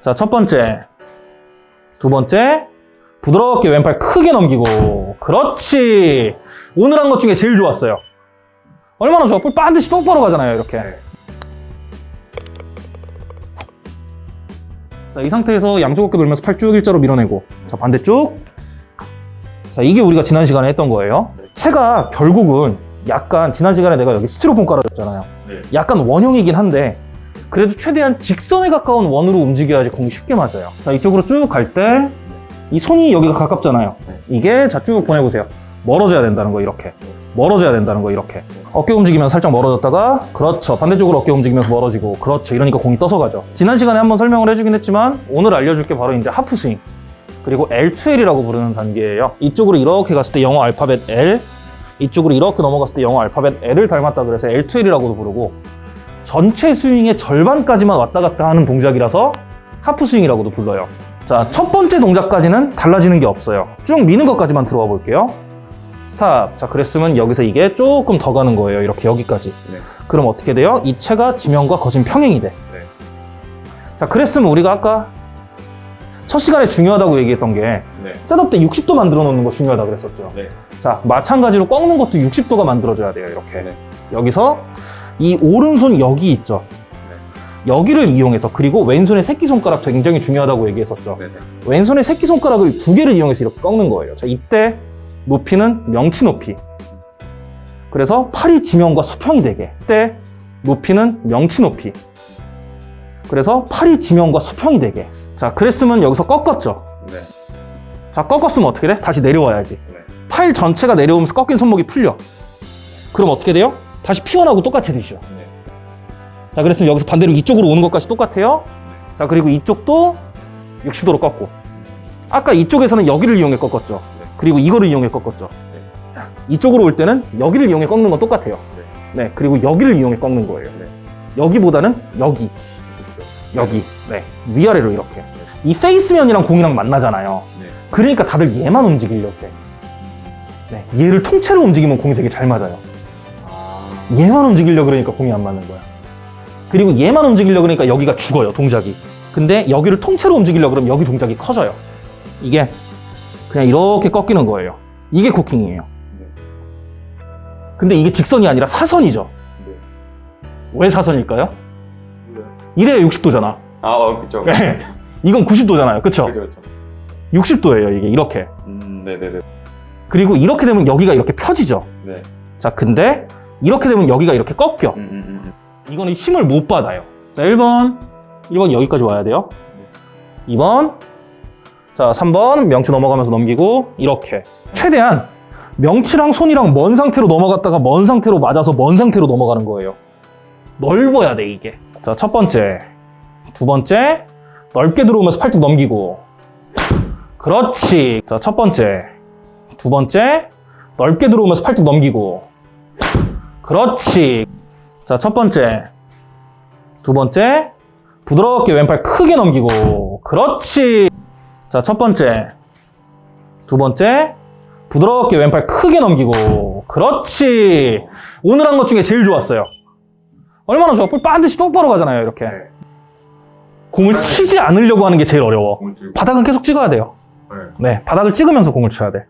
자, 첫 번째. 두 번째. 부드럽게 왼팔 크게 넘기고. 그렇지. 오늘 한 것 중에 제일 좋았어요. 얼마나 좋아? 볼 반드시 똑바로 가잖아요, 이렇게. 자, 이 상태에서 양쪽 어깨 돌면서 팔 쭉 일자로 밀어내고. 자, 반대쪽. 자, 이게 우리가 지난 시간에 했던 거예요. 채가 결국은 약간 지난 시간에 내가 여기 스티로폼 깔아줬잖아요. 네. 약간 원형이긴 한데 그래도 최대한 직선에 가까운 원으로 움직여야지 공이 쉽게 맞아요. 자, 이쪽으로 쭉 갈 때 이 손이 여기가 가깝잖아요. 네. 이게 자 쭉 보내보세요. 멀어져야 된다는 거 이렇게. 멀어져야 된다는 거 이렇게. 어깨 움직이면 살짝 멀어졌다가 그렇죠. 반대쪽으로 어깨 움직이면서 멀어지고 그렇죠. 이러니까 공이 떠서 가죠. 지난 시간에 한번 설명을 해주긴 했지만 오늘 알려줄 게 바로 이제 하프 스윙. 그리고 L2L이라고 부르는 단계예요. 이쪽으로 이렇게 갔을 때 영어 알파벳 L, 이쪽으로 이렇게 넘어갔을 때 영어 알파벳 L을 닮았다 그래서 L2L이라고도 부르고 전체 스윙의 절반까지만 왔다 갔다 하는 동작이라서 하프 스윙이라고도 불러요. 자, 첫 번째 동작까지는 달라지는 게 없어요. 쭉 미는 것까지만 들어가 볼게요. Stop. 자, 그랬으면 여기서 이게 조금 더 가는 거예요. 이렇게 여기까지. 네. 그럼 어떻게 돼요? 이 채가 지면과 거진 평행이 돼. 네. 자, 그랬으면 우리가 아까 첫 시간에 중요하다고 얘기했던 게 네. setup 때 60도 만들어 놓는 거 중요하다 그랬었죠. 네. 자, 마찬가지로 꺾는 것도 60도가 만들어져야 돼요. 이렇게. 네. 여기서 이 오른손 여기 있죠. 여기를 이용해서 그리고 왼손의 새끼손가락도 굉장히 중요하다고 얘기했었죠. 네. 네. 왼손의 새끼손가락을 두 개를 이용해서 이렇게 꺾는 거예요. 자, 이때 높이는 명치 높이. 그래서 팔이 지면과 수평이 되게. 이때 높이는 명치 높이. 그래서 팔이 지면과 수평이 되게. 자, 그랬으면 여기서 꺾었죠. 네. 자, 꺾었으면 어떻게 돼? 다시 내려와야지. 네. 팔 전체가 내려오면서 꺾인 손목이 풀려. 그럼 어떻게 돼요? 다시 피어나고 똑같이 되죠. 네. 자, 그랬으면 여기서 반대로 이쪽으로 오는 것까지 똑같아요. 자, 그리고 이쪽도 60도로 꺾고. 아까 이쪽에서는 여기를 이용해 꺾었죠. 네. 그리고 이거를 이용해 꺾었죠. 네. 자, 이쪽으로 올 때는 여기를 이용해 꺾는 건 똑같아요. 네. 그리고 여기를 이용해 꺾는 거예요. 네. 여기보다는 여기, 여기. 네. 위아래로 이렇게. 이 페이스면이랑 공이랑 만나잖아요. 네. 그러니까 다들 얘만 움직이려고 해. 네. 얘를 통째로 움직이면 공이 되게 잘 맞아요. 아. 얘만 움직이려고 그러니까 공이 안 맞는 거야. 그리고 얘만 움직이려고 그러니까 여기가 죽어요, 동작이. 근데 여기를 통째로 움직이려고 그러면 여기 동작이 커져요. 이게 그냥 이렇게 꺾이는 거예요. 이게 코킹이에요. 네. 근데 이게 직선이 아니라 사선이죠. 네. 왜 사선일까요? 네. 이래야 60도잖아. 아, 어, 그쵸. 네. 이건 90도잖아요. 그쵸? 그쵸, 그쵸. 60도예요, 이게. 이렇게. 음, 네네네. 그리고 이렇게 되면 여기가 이렇게 펴지죠. 네. 자, 근데 이렇게 되면 여기가 이렇게 꺾여. 음, 음, 음, 음. 이거는 힘을 못 받아요. 자, 1번. 1번 여기까지 와야 돼요. 2번. 자, 3번. 명치 넘어가면서 넘기고, 이렇게. 최대한 명치랑 손이랑 먼 상태로 넘어갔다가 먼 상태로 맞아서 먼 상태로 넘어가는 거예요. 넓어야 돼, 이게. 자, 첫 번째. 두 번째. 넓게 들어오면서 팔뚝 넘기고. 그렇지. 자, 첫 번째. 두 번째. 넓게 들어오면서 팔뚝 넘기고. 그렇지. 자, 첫 번째. 두 번째. 부드럽게 왼팔 크게 넘기고. 그렇지. 자, 첫 번째. 두 번째. 부드럽게 왼팔 크게 넘기고. 그렇지. 오늘 한 것 중에 제일 좋았어요. 얼마나 좋아? 볼 반드시 똑바로 가잖아요, 이렇게. 네. 공을 치지 않으려고 하는 게 제일 어려워. 바닥은 계속 찍어야 돼요. 네. 네, 바닥을 찍으면서 공을 쳐야 돼.